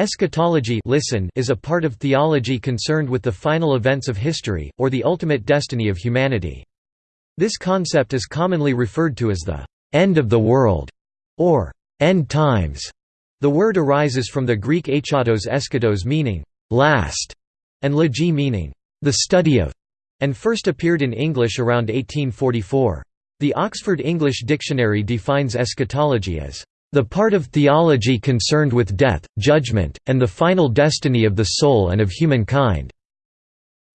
Eschatology listen is a part of theology concerned with the final events of history, or the ultimate destiny of humanity. This concept is commonly referred to as the «end of the world» or «end times». The word arises from the Greek achatos eschatos meaning «last» and logi meaning «the study of» and first appeared in English around 1844. The Oxford English Dictionary defines eschatology as the part of theology concerned with death, judgment, and the final destiny of the soul and of humankind.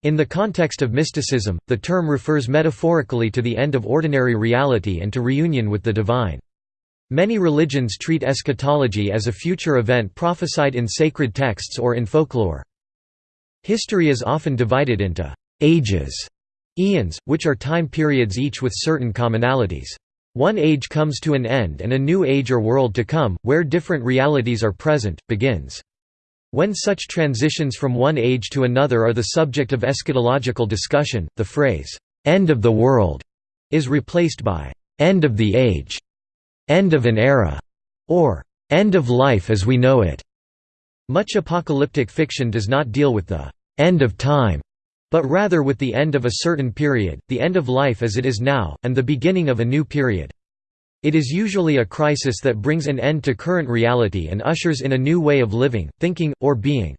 In the context of mysticism, the term refers metaphorically to the end of ordinary reality and to reunion with the divine. Many religions treat eschatology as a future event prophesied in sacred texts or in folklore. History is often divided into «ages» eons, which are time periods each with certain commonalities. One age comes to an end and a new age or world to come, where different realities are present, begins. When such transitions from one age to another are the subject of eschatological discussion, the phrase, "'end of the world' is replaced by "'end of the age'", "'end of an era' or "'end of life as we know it'". Much apocalyptic fiction does not deal with the "'end of time' but rather with the end of a certain period, the end of life as it is now, and the beginning of a new period. It is usually a crisis that brings an end to current reality and ushers in a new way of living, thinking, or being.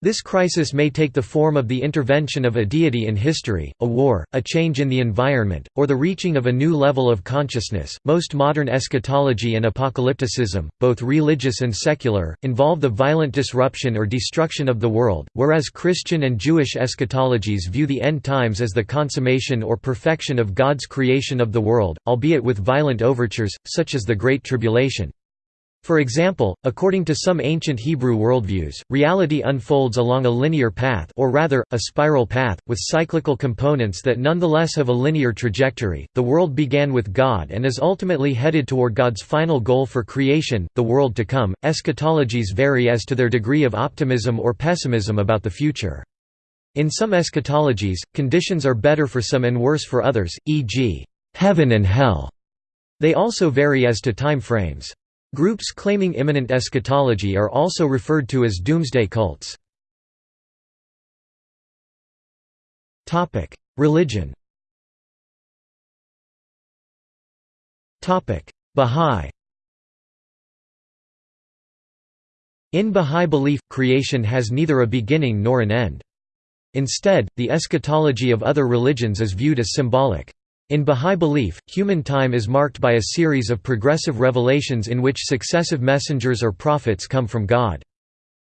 This crisis may take the form of the intervention of a deity in history, a war, a change in the environment, or the reaching of a new level of consciousness. Most modern eschatology and apocalypticism, both religious and secular, involve the violent disruption or destruction of the world, whereas Christian and Jewish eschatologies view the end times as the consummation or perfection of God's creation of the world, albeit with violent overtures, such as the Great Tribulation. For example, according to some ancient Hebrew worldviews, reality unfolds along a linear path or rather, a spiral path, with cyclical components that nonetheless have a linear trajectory. The world began with God and is ultimately headed toward God's final goal for creation, the world to come. Eschatologies vary as to their degree of optimism or pessimism about the future. In some eschatologies, conditions are better for some and worse for others, e.g., heaven and hell. They also vary as to time frames. Groups claiming imminent eschatology are also referred to as doomsday cults. Religion Bahá'í In Bahá'í belief, creation has neither a beginning nor an end. Instead, the eschatology of other religions is viewed as symbolic. In Bahá'í belief, human time is marked by a series of progressive revelations in which successive messengers or prophets come from God.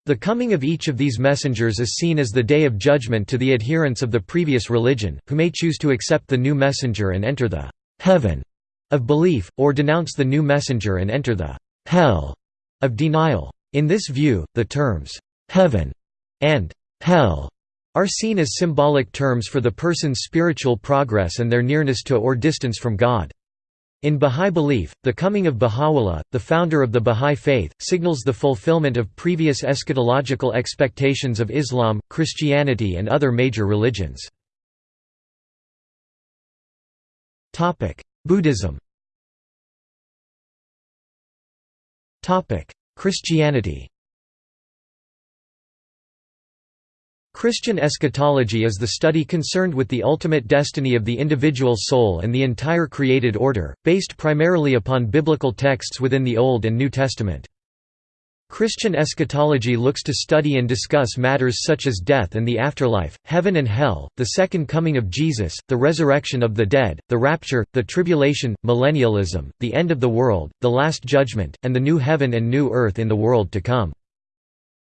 The coming of each of these messengers is seen as the day of judgment to the adherents of the previous religion, who may choose to accept the new messenger and enter the «heaven» of belief, or denounce the new messenger and enter the «hell» of denial. In this view, the terms «heaven» and «hell» are seen as symbolic terms for the person's spiritual progress and their nearness to or distance from God. In Bahá'í belief, the coming of Baha'u'llah, the founder of the Bahá'í faith, signals the fulfillment of previous eschatological expectations of Islam, Christianity and other major religions. Buddhism Christianity Christian eschatology is the study concerned with the ultimate destiny of the individual soul and the entire created order, based primarily upon biblical texts within the Old and New Testament. Christian eschatology looks to study and discuss matters such as death and the afterlife, heaven and hell, the second coming of Jesus, the resurrection of the dead, the rapture, the tribulation, millennialism, the end of the world, the last judgment, and the new heaven and new earth in the world to come.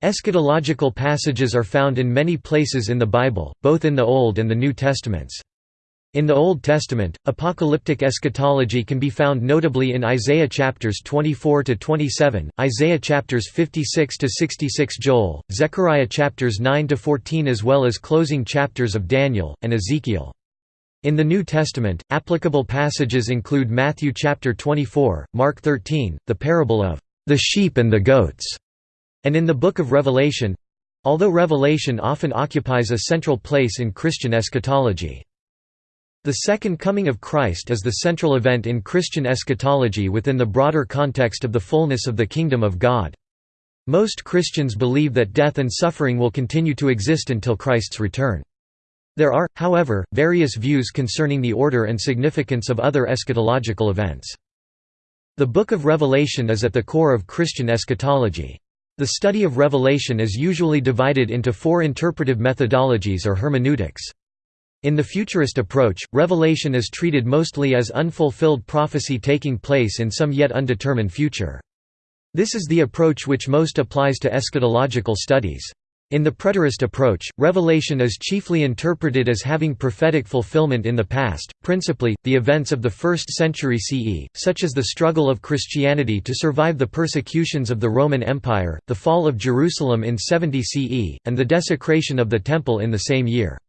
Eschatological passages are found in many places in the Bible, both in the Old and the New Testaments. In the Old Testament, apocalyptic eschatology can be found notably in Isaiah chapters 24 to 27, Isaiah chapters 56 to 66, Joel, Zechariah chapters 9 to 14 as well as closing chapters of Daniel and Ezekiel. In the New Testament, applicable passages include Matthew chapter 24, Mark 13, the parable of the sheep and the goats, and in the Book of Revelation—although Revelation often occupies a central place in Christian eschatology. The Second Coming of Christ is the central event in Christian eschatology within the broader context of the fullness of the Kingdom of God. Most Christians believe that death and suffering will continue to exist until Christ's return. There are, however, various views concerning the order and significance of other eschatological events. The Book of Revelation is at the core of Christian eschatology. The study of Revelation is usually divided into four interpretive methodologies or hermeneutics. In the futurist approach, Revelation is treated mostly as unfulfilled prophecy taking place in some yet undetermined future. This is the approach which most applies to eschatological studies. In the preterist approach, Revelation is chiefly interpreted as having prophetic fulfillment in the past, principally, the events of the 1st century CE, such as the struggle of Christianity to survive the persecutions of the Roman Empire, the fall of Jerusalem in 70 CE, and the desecration of the Temple in the same year.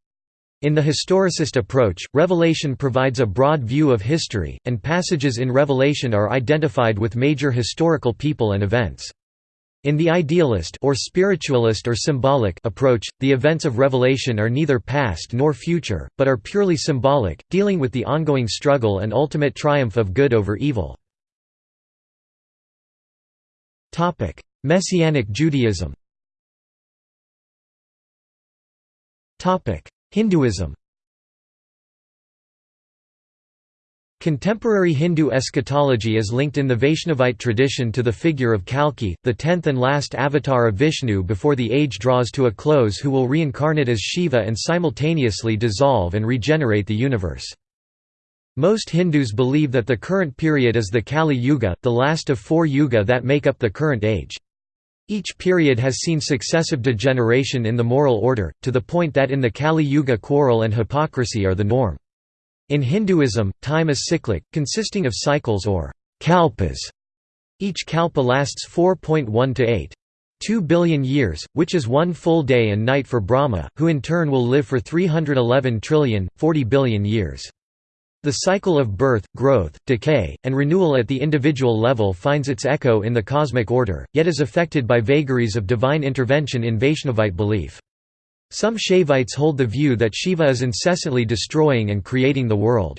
In the historicist approach, Revelation provides a broad view of history, and passages in Revelation are identified with major historical people and events. In the idealist or spiritualist or symbolic approach, the events of Revelation are neither past nor future, but are purely symbolic, dealing with the ongoing struggle and ultimate triumph of good over evil. Topic: Messianic Judaism Topic: Hinduism Contemporary Hindu eschatology is linked in the Vaishnavite tradition to the figure of Kalki, the tenth and last avatar of Vishnu before the age draws to a close who will reincarnate as Shiva and simultaneously dissolve and regenerate the universe. Most Hindus believe that the current period is the Kali Yuga, the last of four yuga that make up the current age. Each period has seen successive degeneration in the moral order, to the point that in the Kali Yuga quarrel and hypocrisy are the norm. In Hinduism, time is cyclic, consisting of cycles or kalpas. Each kalpa lasts 4.1 to 8. 2 billion years, which is one full day and night for Brahma, who in turn will live for 311 trillion, 40 billion years. The cycle of birth, growth, decay, and renewal at the individual level finds its echo in the cosmic order, yet is affected by vagaries of divine intervention in Vaishnavite belief. Some Shaivites hold the view that Shiva is incessantly destroying and creating the world.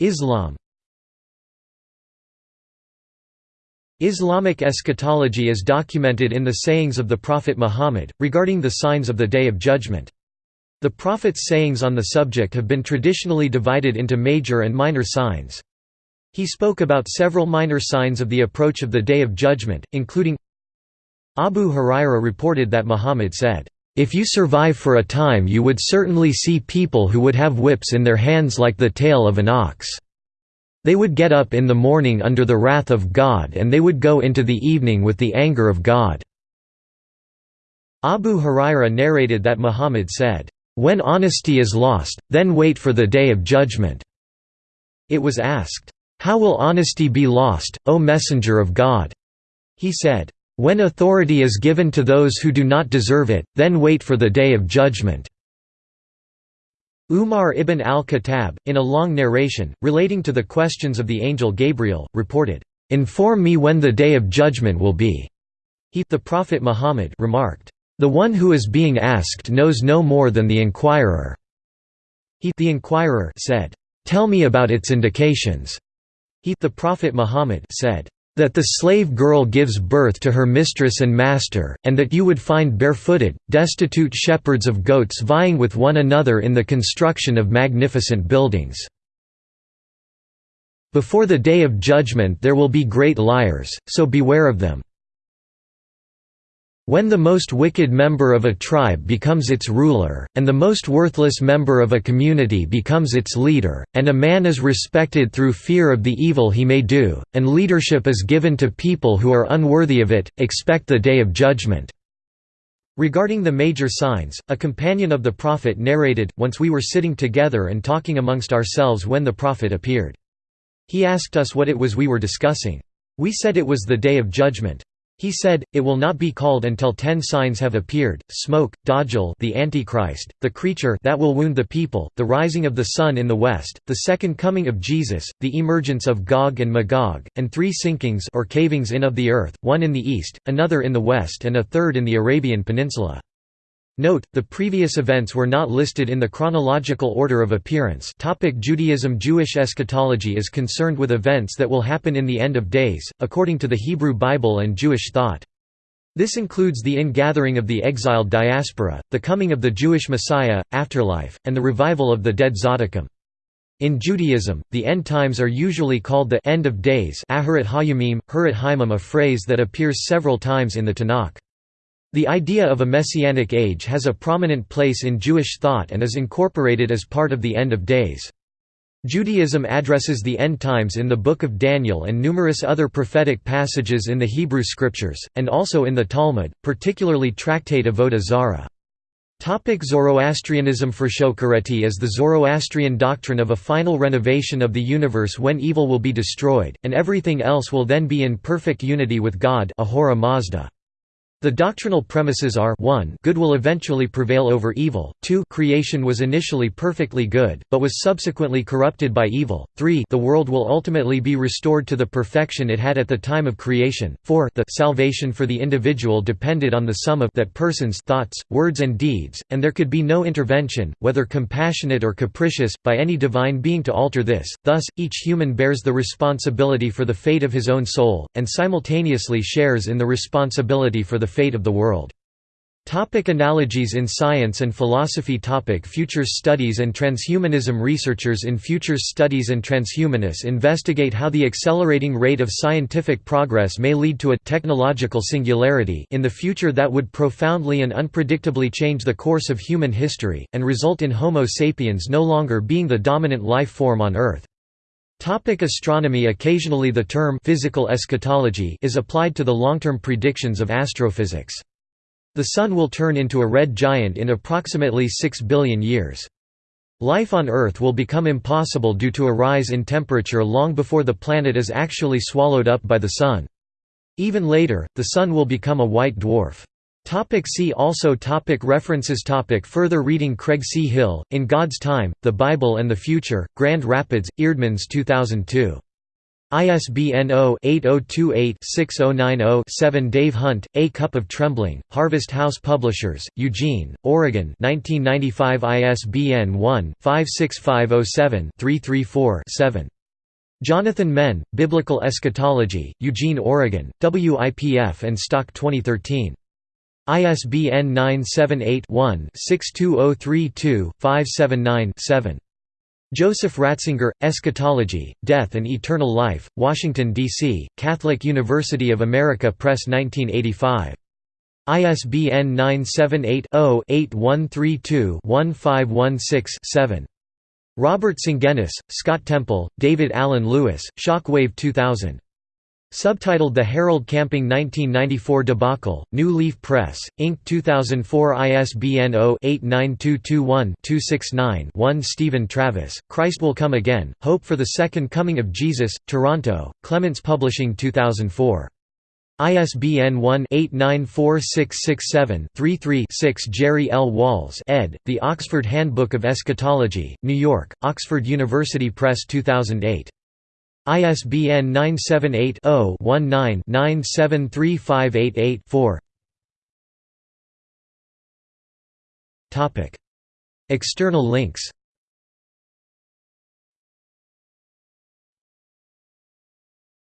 Islam Islamic eschatology is documented in the sayings of the Prophet Muhammad, regarding the signs of the Day of Judgment. The Prophet's sayings on the subject have been traditionally divided into major and minor signs. He spoke about several minor signs of the approach of the Day of Judgment, including Abu Huraira reported that Muhammad said, "...if you survive for a time you would certainly see people who would have whips in their hands like the tail of an ox. They would get up in the morning under the wrath of God and they would go into the evening with the anger of God." Abu Huraira narrated that Muhammad said, when honesty is lost, then wait for the day of judgment." It was asked, "'How will honesty be lost, O Messenger of God?' He said, "'When authority is given to those who do not deserve it, then wait for the day of judgment.'" Umar ibn al-Khattab, in a long narration, relating to the questions of the angel Gabriel, reported, "'Inform me when the day of judgment will be.' He the Prophet Muhammad remarked, the one who is being asked knows no more than the inquirer. He the inquirer said, "Tell me about its indications." He the Prophet Muhammad said, "That the slave girl gives birth to her mistress and master, and that you would find barefooted, destitute shepherds of goats vying with one another in the construction of magnificent buildings." Before the day of judgment there will be great liars, so beware of them. When the most wicked member of a tribe becomes its ruler, and the most worthless member of a community becomes its leader, and a man is respected through fear of the evil he may do, and leadership is given to people who are unworthy of it, expect the day of judgment." Regarding the major signs, a companion of the Prophet narrated, once we were sitting together and talking amongst ourselves when the Prophet appeared. He asked us what it was we were discussing. We said it was the Day of Judgment. He said, It will not be called until ten signs have appeared, smoke, Dajjal the Antichrist, the creature that will wound the people, the rising of the sun in the west, the second coming of Jesus, the emergence of Gog and Magog, and three sinkings or cavings in of the earth, one in the east, another in the west and a third in the Arabian Peninsula. Note, the previous events were not listed in the chronological order of appearance topic Judaism Jewish eschatology is concerned with events that will happen in the end of days, according to the Hebrew Bible and Jewish thought. This includes the ingathering of the exiled diaspora, the coming of the Jewish Messiah, afterlife, and the revival of the dead Tzaddikim. In Judaism, the end times are usually called the end of days a phrase that appears several times in the Tanakh. The idea of a messianic age has a prominent place in Jewish thought and is incorporated as part of the end of days. Judaism addresses the end times in the Book of Daniel and numerous other prophetic passages in the Hebrew Scriptures, and also in the Talmud, particularly Tractate Avodah Zarah. Topic Zoroastrianism Frashokereti is the Zoroastrian doctrine of a final renovation of the universe when evil will be destroyed, and everything else will then be in perfect unity with God Ahura Mazda. The doctrinal premises are 1 good will eventually prevail over evil, 2 creation was initially perfectly good, but was subsequently corrupted by evil, 3 the world will ultimately be restored to the perfection it had at the time of creation, 4 the salvation for the individual depended on the sum of that person's thoughts, words and deeds, and there could be no intervention, whether compassionate or capricious, by any divine being to alter this, thus, each human bears the responsibility for the fate of his own soul, and simultaneously shares in the responsibility for the fate of the world. Topic analogies in science and philosophy Topic Futures studies and transhumanism Researchers in futures studies and transhumanists investigate how the accelerating rate of scientific progress may lead to a technological singularity in the future that would profoundly and unpredictably change the course of human history, and result in Homo sapiens no longer being the dominant life form on Earth. Topic astronomy Occasionally the term physical eschatology is applied to the long-term predictions of astrophysics. The Sun will turn into a red giant in approximately 6 billion years. Life on Earth will become impossible due to a rise in temperature long before the planet is actually swallowed up by the Sun. Even later, the Sun will become a white dwarf. Topic see also topic References topic Further reading Craig C. Hill, In God's Time, The Bible and the Future, Grand Rapids, Eerdmans 2002. ISBN 0-8028-6090-7 Dave Hunt, A Cup of Trembling, Harvest House Publishers, Eugene, Oregon 1995 ISBN 1-56507-334-7. Jonathan Menn, Biblical Eschatology, Eugene, Oregon, WIPF and Stock 2013. ISBN 978-1-62032-579-7. Joseph Ratzinger, Eschatology, Death and Eternal Life, Washington, D.C., Catholic University of America Press 1985. ISBN 978-0-8132-1516-7. Robert Sungenis, Scott Temple, David Alan Lewis, Shockwave 2000. Subtitled The Harold Camping 1994 Debacle, New Leaf Press, Inc. 2004 ISBN 0-89221-269-1 Stephen Travis, Christ Will Come Again, Hope for the Second Coming of Jesus, Toronto, Clements Publishing 2004. ISBN 1-894667-33-6 Jerry L. Walls ed., The Oxford Handbook of Eschatology, New York, Oxford University Press 2008. ISBN 978-0-19-973588-4 External links